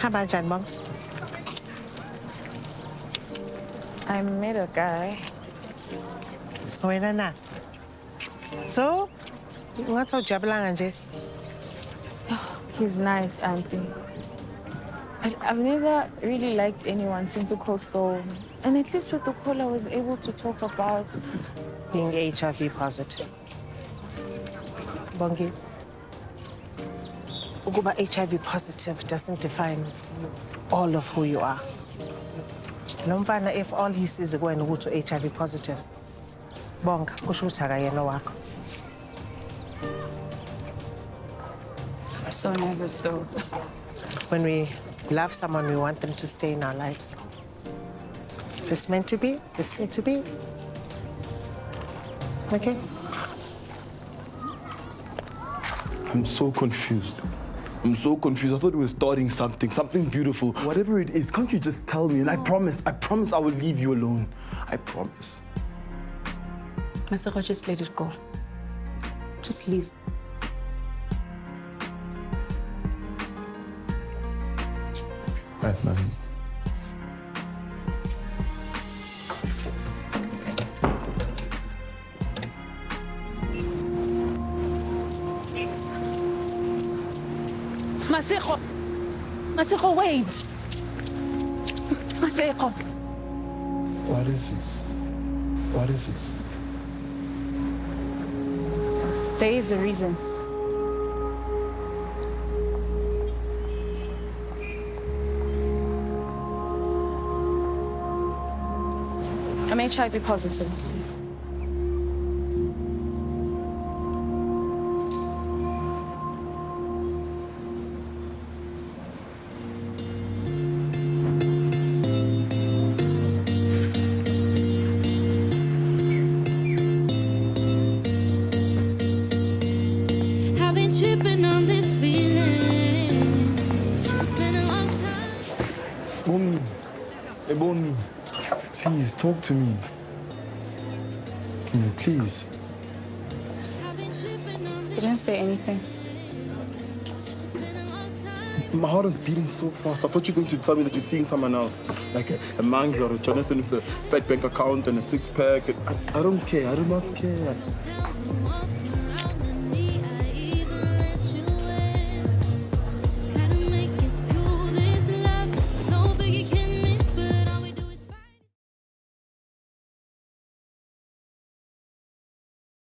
Hamba kanjani Bongs? I met a guy. Wena na. So, ungathi awujabulanga nje? Oh, he's nice, auntie. But I've never really liked anyone since Ukostov. And at least with the call, I was able to talk about Being HIV positive. Bongi. Ukuba HIV positive doesn't define all of who you are. Lo mfana if all he sees kuwena ukuthi u-HIV positive. Bonga, kusho ukuthi akayena wakho. I'm so nervous though. When we love someone, we want them to stay in our lives. If it's meant to be, it's meant to be. Okay? I'm so confused. I'm so confused. I thought we were starting something, something beautiful. Whatever it is, can't you just tell me? And I promise, I promise I will leave you alone. I promise. Masego, just let it go. Just leave. Right, man. Masego! Masego, wait! Masego! What is it? What is it? There is a reason. I'm HIV positive. Boni, hey Boni, please talk to me. To me, please. I've been tripping on He this. didn't say anything. It's been a long time. My heart is beating so fast. I thought you were going to tell me that you're seeing someone else, like a, a Mangi or a Jonathan with a fat bank account and a six pack. I, I don't care. I do not care. Once